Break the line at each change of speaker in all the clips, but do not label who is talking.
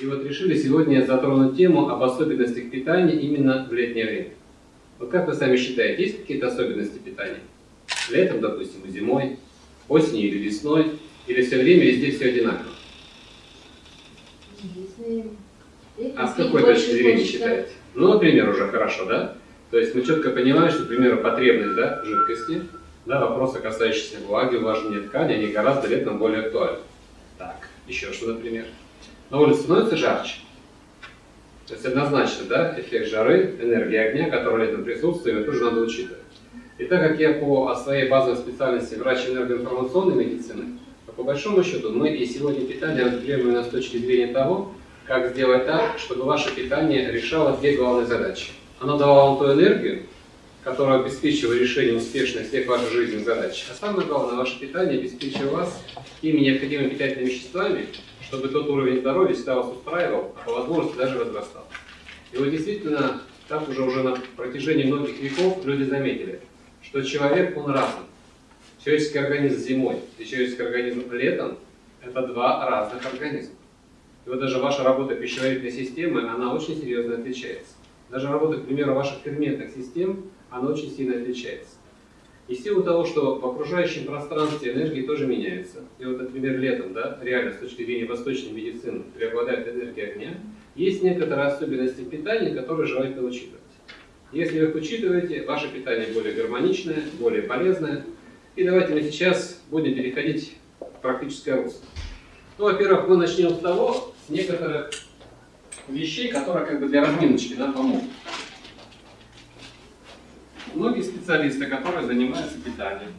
И вот решили сегодня затронуть тему об особенностях питания именно в летнее время. Вот как вы сами считаете, есть какие-то особенности питания? Летом, допустим, и зимой, осенью или весной, или все время везде все одинаково? А с какой точки зрения считаете? Ну, например, уже хорошо, да? То есть мы четко понимаем, что, к примеру, потребность да, жидкости, да, вопросы, касающиеся влаги, увлажнения ткани, они гораздо летом более актуальны. Так, еще что, например? На улице становится жарче. То есть однозначно, да, эффект жары, энергия огня, которая летом присутствует, тоже надо учитывать. И так как я по своей базовой специальности врач энергоинформационной медицины, то по большому счету мы и сегодня питание разберем именно с точки зрения того, как сделать так, чтобы ваше питание решало две главные задачи. Оно давало вам ту энергию, которая обеспечивает решение успешных всех ваших жизненных задач. А самое главное, ваше питание обеспечивает вас теми необходимыми питательными веществами, чтобы тот уровень здоровья всегда вас устраивал, а по возможности даже возрастал. И вот действительно, так уже, уже на протяжении многих веков люди заметили, что человек, он разный. Человеческий организм зимой и человеческий организм летом – это два разных организма. И вот даже ваша работа пищеварительной системы, она очень серьезно отличается. Даже работа, к примеру, ваших ферментных систем, она очень сильно отличается. И в силу того, что в окружающем пространстве энергии тоже меняется. И вот, например, летом, да, реально с точки зрения восточной медицины преобладает энергия огня, есть некоторые особенности питания, которые желательно учитывать. Если вы их учитываете, ваше питание более гармоничное, более полезное. И давайте мы сейчас будем переходить в практическое русло. Ну, во-первых, мы начнем с того, с некоторых вещей, которые как бы для разминочки нам помогут. Многие специалисты, которые занимаются питанием,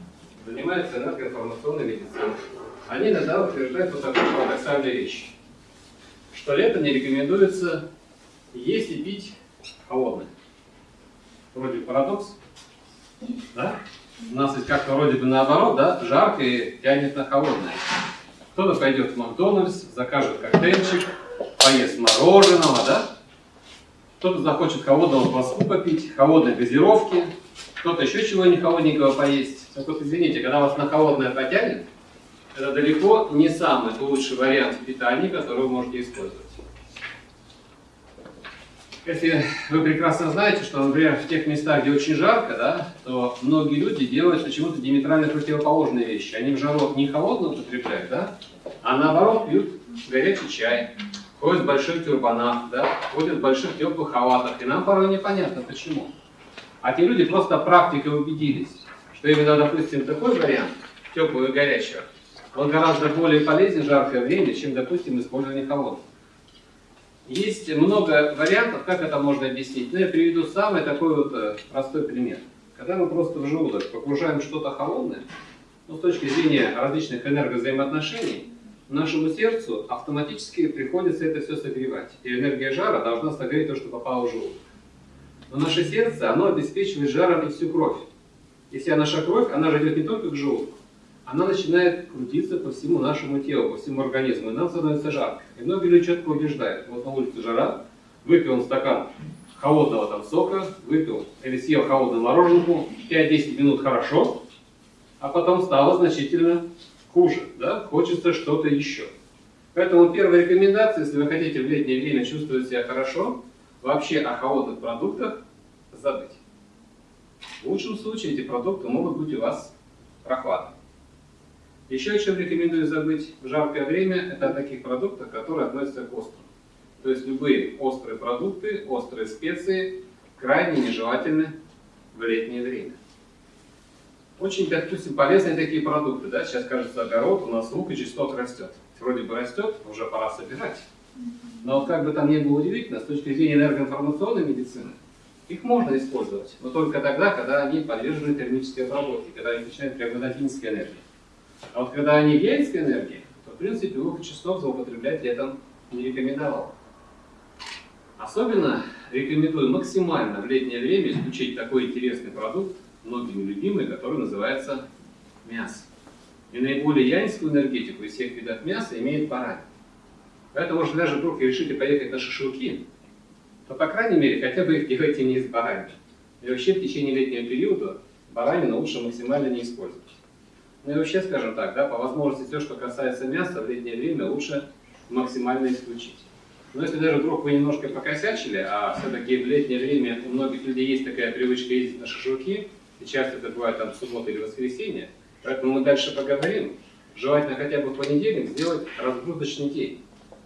занимаются энергоинформационной медициной, они иногда утверждают вот такую парадоксальную вещь, что лето не рекомендуется есть и пить холодное. Вроде парадокс, да? У нас есть как-то вроде бы наоборот, да, жарко и тянет на холодное. Кто-то пойдет в Макдональдс, закажет коктейльчик, поест мороженого, да? Кто-то захочет холодного кваску попить, холодной газировки, кто-то еще чего не холодненького поесть. Так вот, извините, когда вас на холодное потянет, это далеко не самый лучший вариант питания, который вы можете использовать. Если вы прекрасно знаете, что, например, в тех местах, где очень жарко, да, то многие люди делают почему-то диаметрально противоположные вещи. Они в жару не холодно употребляют, да, а наоборот пьют горячий чай, ходят в больших тюрбанах, да, ходят в больших теплых халатах. И нам порой непонятно, почему. А те люди просто практикой убедились, что именно, допустим, такой вариант, теплого и горячего, он гораздо более полезен в жаркое время, чем, допустим, использование холодного. Есть много вариантов, как это можно объяснить. Но я приведу самый такой вот э, простой пример. Когда мы просто в желудок погружаем что-то холодное, ну, с точки зрения различных энергозаимоотношений, нашему сердцу автоматически приходится это все согревать. И энергия жара должна согреть то, что попало в желудок. Но наше сердце, оно обеспечивает жаром и всю кровь. И вся наша кровь, она же идет не только к желудку, она начинает крутиться по всему нашему телу, по всему организму, и нам становится жарко. И многие люди четко убеждают, вот на улице жара, выпил он стакан холодного там сока, выпил или съел холодную мороженку, 5-10 минут хорошо, а потом стало значительно хуже, да? хочется что-то еще. Поэтому первая рекомендация, если вы хотите в летнее время чувствовать себя хорошо, вообще о холодных продуктах забыть. В лучшем случае эти продукты могут быть у вас прохладными. Еще о чем рекомендую забыть в жаркое время, это о таких продуктах, которые относятся к острым. То есть любые острые продукты, острые специи крайне нежелательны в летнее время. Очень, допустим, полезные такие продукты. Да? Сейчас, кажется, огород, у нас лук и чеснок растет. Вроде бы растет, уже пора собирать. Но как бы там ни было удивительно, с точки зрения энергоинформационной медицины, их можно использовать, но только тогда, когда они подвержены термической обработке, когда они начинают преобладать инской энергией. А вот когда они гельской энергии, то в принципе и чеснок злоупотреблять летом не рекомендовал. Особенно рекомендую максимально в летнее время исключить такой интересный продукт, многими любимый, который называется мясо. И наиболее янскую энергетику из всех видов мяса имеет баранина. Поэтому, если даже вдруг решите поехать на шашлыки, то, по крайней мере, хотя бы их делайте не из баранины. И вообще в течение летнего периода баранину лучше максимально не использовать. Ну и вообще, скажем так, да, по возможности все, что касается мяса, в летнее время лучше максимально исключить. Но если даже вдруг вы немножко покосячили, а все-таки в летнее время у многих людей есть такая привычка ездить на шашлыки, и часто это бывает там суббота или воскресенье, поэтому мы дальше поговорим. Желательно хотя бы в понедельник сделать разгрузочный день,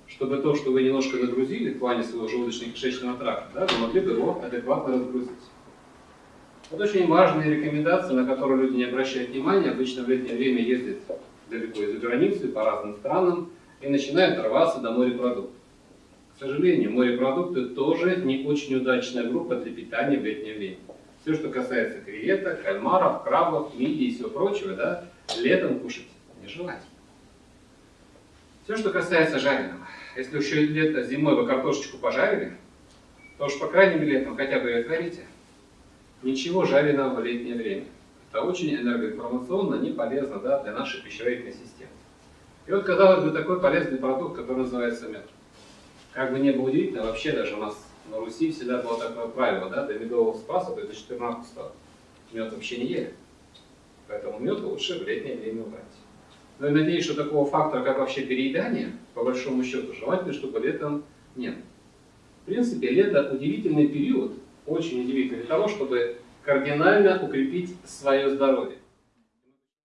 чтобы то, что вы немножко нагрузили в плане своего желудочно-кишечного тракта, да, вы могли бы его адекватно разгрузить. Вот очень важные рекомендации, на которые люди не обращают внимания, обычно в летнее время ездят далеко из-за границы, по разным странам, и начинают рваться до морепродуктов. К сожалению, морепродукты тоже не очень удачная группа для питания в летнее время. Все, что касается креветок, кальмаров, крабов, мидий и всего прочего, да, летом кушать нежелательно. Все, что касается жареного. Если еще лето, зимой вы картошечку пожарили, то уж по крайней мере летом хотя бы ее отварите. Ничего жареного в летнее время. Это очень энергоинформационно не полезно да, для нашей пищеварительной системы. И вот, казалось бы, такой полезный продукт, который называется мед. Как бы не было удивительно, вообще даже у нас на Руси всегда было такое правило, да, до медового спаса, то есть до 14 мед вообще не ели. Поэтому мед лучше в летнее время убрать. Но я надеюсь, что такого фактора, как вообще переедание, по большому счету, желательно, чтобы летом нет. В принципе, лето удивительный период, очень удивительный для того, чтобы кардинально укрепить свое здоровье.